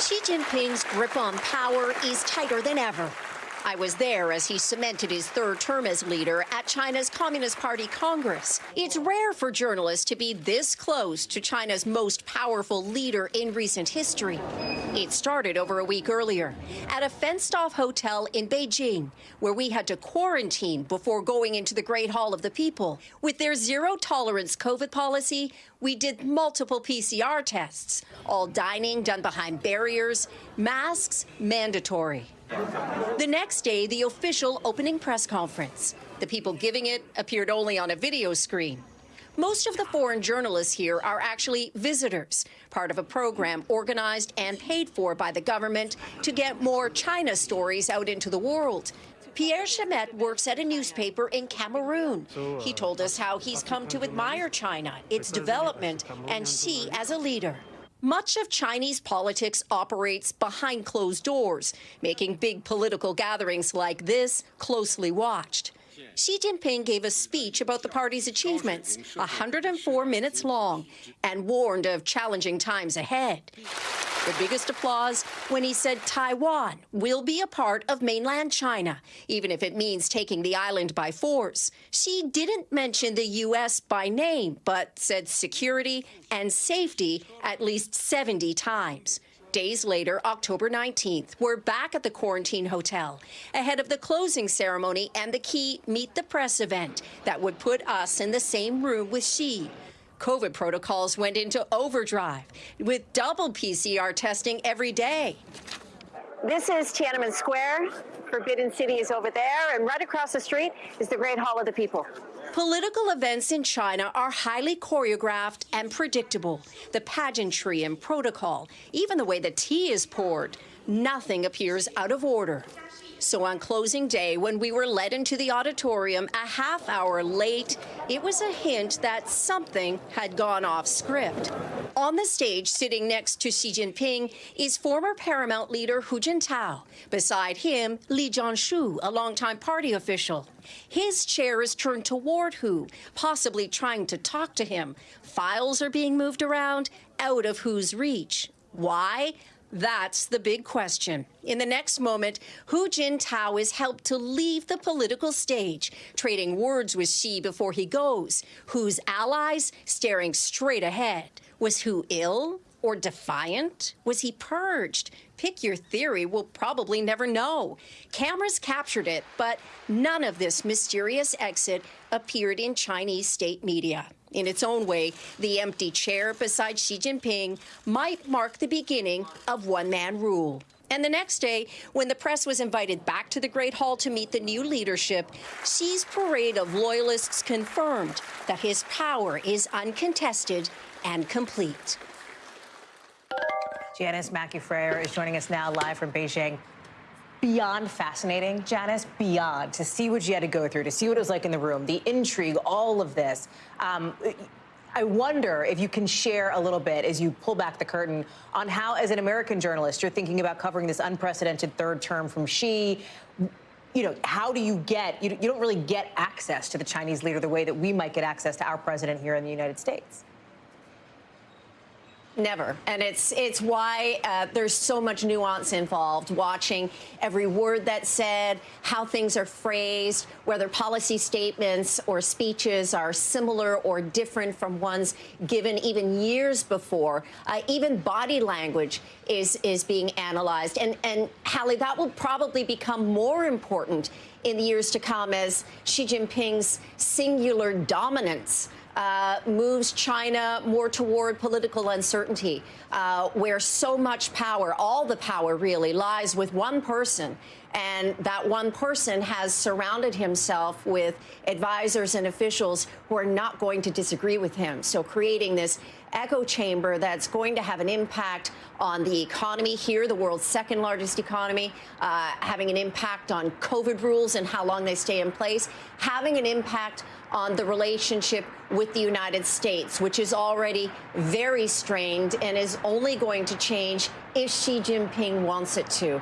Xi Jinping's grip on power is tighter than ever. I was there as he cemented his third term as leader at China's Communist Party Congress. It's rare for journalists to be this close to China's most powerful leader in recent history. It started over a week earlier at a fenced off hotel in Beijing, where we had to quarantine before going into the Great Hall of the People. With their zero tolerance COVID policy, we did multiple PCR tests, all dining done behind barriers, masks mandatory. The next day, the official opening press conference. The people giving it appeared only on a video screen. Most of the foreign journalists here are actually visitors, part of a program organized and paid for by the government to get more China stories out into the world. Pierre Chamet works at a newspaper in Cameroon. Uh, he told us how he's come to admire China, its development, and Xi as a leader. Much of Chinese politics operates behind closed doors, making big political gatherings like this closely watched. Xi Jinping gave a speech about the party's achievements, 104 minutes long, and warned of challenging times ahead. The biggest applause when he said Taiwan will be a part of mainland China, even if it means taking the island by force. Xi didn't mention the U.S. by name, but said security and safety at least 70 times. Days later, October 19th, we're back at the quarantine hotel ahead of the closing ceremony and the key Meet the Press event that would put us in the same room with Xi. COVID protocols went into overdrive with double PCR testing every day. This is Tiananmen Square. Forbidden City is over there, and right across the street is the Great Hall of the People. Political events in China are highly choreographed and predictable. The pageantry and protocol, even the way the tea is poured, nothing appears out of order. So on closing day, when we were led into the auditorium a half hour late, it was a hint that something had gone off script. On the stage, sitting next to Xi Jinping, is former Paramount leader Hu Jintao. Beside him, Li Zhanshu, a longtime party official. His chair is turned toward Hu, possibly trying to talk to him. Files are being moved around, out of Hu's reach. Why? That's the big question. In the next moment, Hu Jintao is helped to leave the political stage, trading words with Xi before he goes. Hu's allies staring straight ahead. Was Hu ill or defiant? Was he purged? Pick your theory, we'll probably never know. Cameras captured it, but none of this mysterious exit appeared in Chinese state media. In its own way, the empty chair beside Xi Jinping might mark the beginning of one man rule. And the next day, when the press was invited back to the Great Hall to meet the new leadership, Xi's parade of loyalists confirmed that his power is uncontested and complete. Janis Mackey Frayer is joining us now live from Beijing beyond fascinating, Janis, beyond, to see what you had to go through, to see what it was like in the room, the intrigue, all of this. Um, I wonder if you can share a little bit as you pull back the curtain on how, as an American journalist, you're thinking about covering this unprecedented third term from Xi. You know, how do you get, you, you don't really get access to the Chinese leader the way that we might get access to our president here in the United States. Never. And it's it's why uh, there's so much nuance involved, watching every word that's said, how things are phrased, whether policy statements or speeches are similar or different from ones given even years before. Uh, even body language is, is being analyzed. And, and Hallie, that will probably become more important in the years to come as Xi Jinping's singular dominance uh, moves China more toward political uncertainty, uh, where so much power, all the power really, lies with one person. And that one person has surrounded himself with advisors and officials who are not going to disagree with him. So creating this echo chamber that's going to have an impact on the economy here, the world's second largest economy, uh, having an impact on COVID rules and how long they stay in place, having an impact on the relationship with the United States, which is already very strained and is only going to change if Xi Jinping wants it to.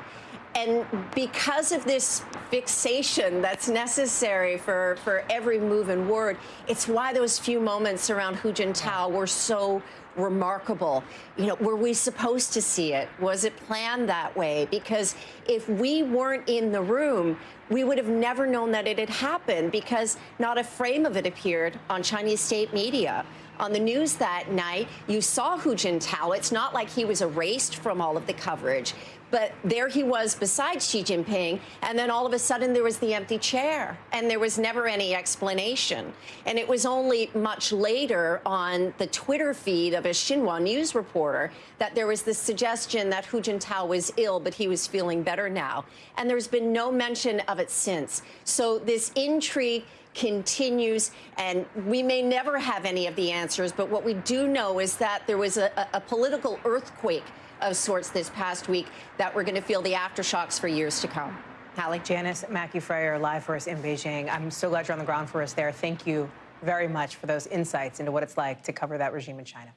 And because of this fixation that's necessary for, for every move and word, it's why those few moments around Hu Jintao were so remarkable. You know, were we supposed to see it? Was it planned that way? Because if we weren't in the room, we would have never known that it had happened because not a frame of it appeared on Chinese state media on the news that night, you saw Hu Jintao. It's not like he was erased from all of the coverage, but there he was beside Xi Jinping, and then all of a sudden there was the empty chair, and there was never any explanation. And it was only much later on the Twitter feed of a Xinhua news reporter that there was this suggestion that Hu Jintao was ill, but he was feeling better now. And there's been no mention of it since. So this intrigue continues, and we may never have any of the answers, but what we do know is that there was a, a political earthquake of sorts this past week that we're going to feel the aftershocks for years to come. Hallie? Janis Mackey Frayer, live for us in Beijing. I'm so glad you're on the ground for us there. Thank you very much for those insights into what it's like to cover that regime in China.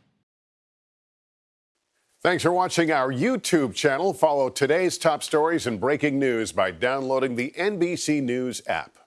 Thanks for watching our YouTube channel. Follow today's top stories and breaking news by downloading the NBC News app.